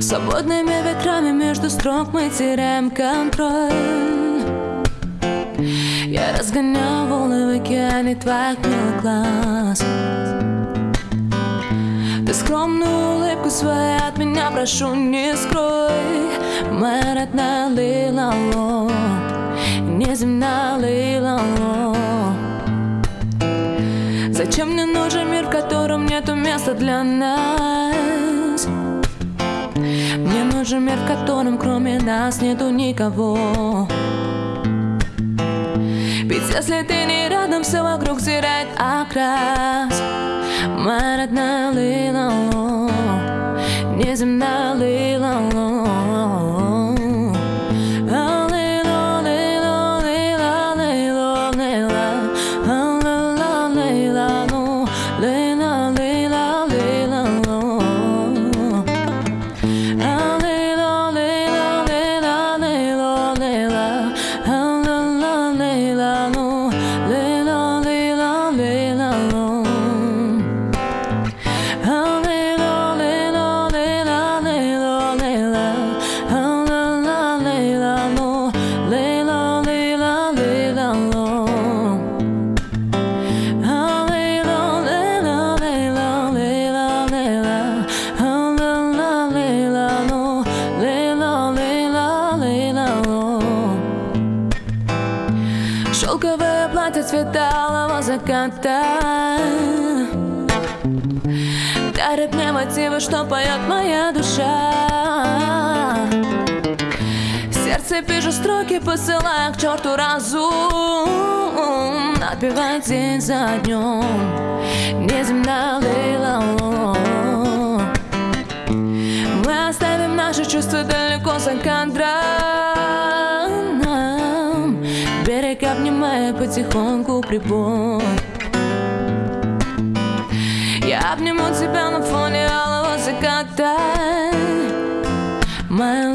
Свободными ветрами между строк мы теряем контроль разгоняю волны в океане твоих милых глаз. Ты скромную улыбку свою от меня прошу не скрой. Моя родная Лилало Неземная Лилало. Зачем мне нужен мир, в котором нету места для нас? Мне нужен мир, в котором кроме нас нету никого Ведь если ты не рядом, все вокруг теряет окрас Моя родная Лилало Неземная Шелковое платье цвета алого заката. Дарит мне мотивы, что поет моя душа. Сердце пишет строки, посылая к черту разум. Отбивает день за днем. Неземная лила Мы оставим наши чувства далеко за кадром обнимая потихоньку прибой Я обниму тебя на фоне алого заката. Моя